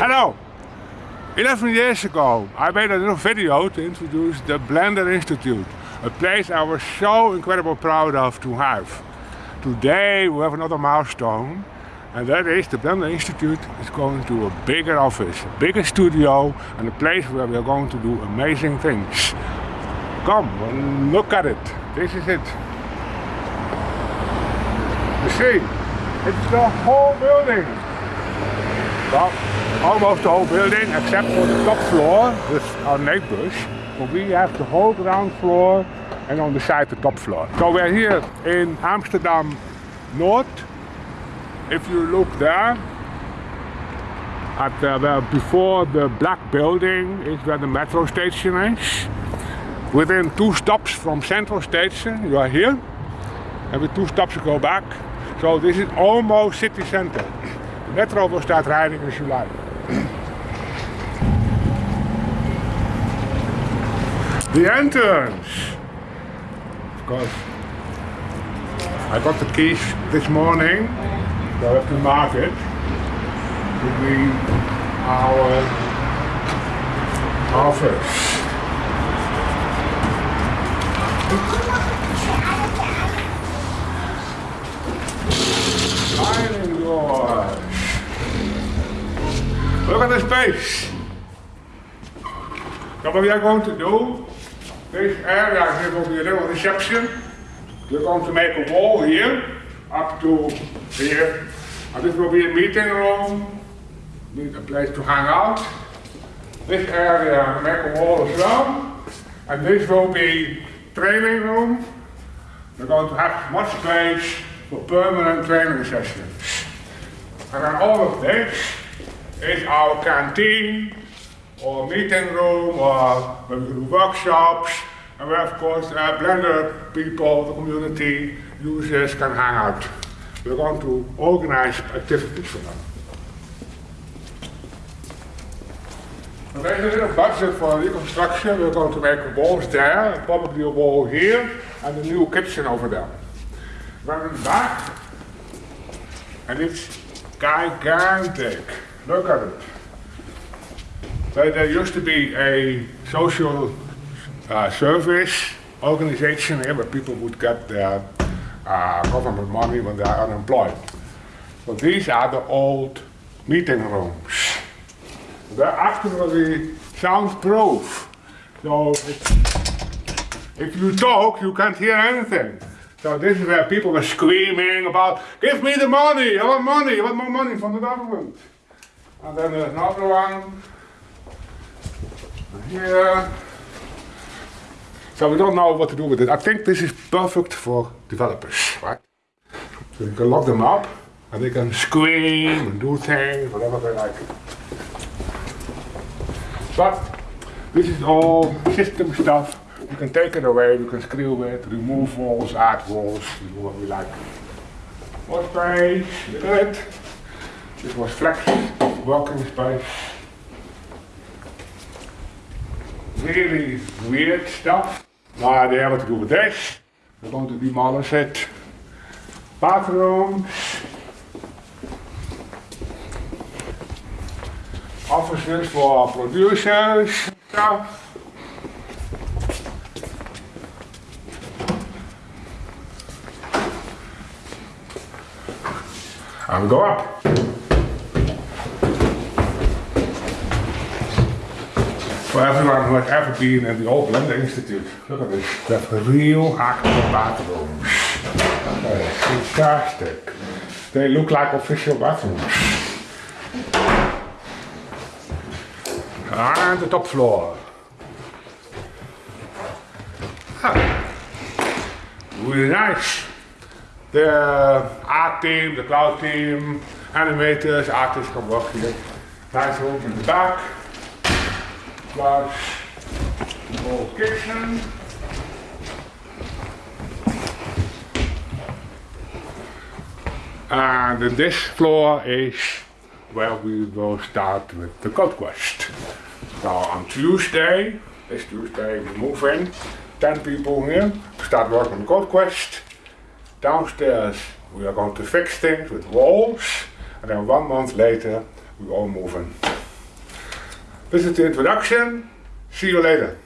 Hello! 11 years ago, I made a little video to introduce the Blender Institute, a place I was so incredibly proud of to have. Today we have another milestone, and that is the Blender Institute is going to a bigger office, a bigger studio, and a place where we are going to do amazing things. Come, look at it. This is it. You see, it's the whole building. Well, almost the whole building except for the top floor with our neighbors. But we have the whole ground floor and on the side the top floor. So we're here in Amsterdam North. If you look there, at the, before the black building is where the metro station is. Within two stops from Central Station, you are here. And with two stops you go back. So this is almost city center. De metro will start riding in July. The entrance. Of course, I got the keys this morning, I have to mark it to be our office. Look at the space. So what we are going to do, this area here will be a little reception. We're going to make a wall here, up to here. And this will be a meeting room, a place to hang out. This area, make a wall as well. And this will be training room. We're going to have much space for permanent training sessions. And then all of this is our canteen or meeting room or where we do workshops and where of course uh, Blender people, the community, users can hang out. We're going to organize activities for them. And there's a little budget for reconstruction. We're going to make walls there, probably a wall here, and a new kitchen over there. We're back, and it's gigantic. Look at it. So there used to be a social uh, service organization here where people would get their uh, government money when they are unemployed. So these are the old meeting rooms. They're actually soundproof. So if you talk, you can't hear anything. So this is where people were screaming about, give me the money, I want money, I want more money from the government. And then another one here. So we don't know what to do with it. I think this is perfect for developers, right? So you can lock them up and they can scream and do things, whatever they like. But this is all system stuff. You can take it away, you can screw it, remove walls, add walls, do what we like. More space, look at it. This was flex working space. Really weird stuff. Maar they have to do with this. We're going to demolish it. Bathrooms. Offices for producers stuff. And go up. For everyone who has ever been in the old Blender Institute, look at this. Have real actual bathrooms. That is fantastic. They look like official bathrooms. And the top floor. Ah, really nice. The art team, the cloud team, animators, artists can work here. Nice room in the back. Large old kitchen. And this floor is where we will start with the code quest. So on Tuesday, this Tuesday we move in, 10 people here, start working on code quest. Downstairs we are going to fix things with walls and then one month later we all move in. This is the introduction. See you later.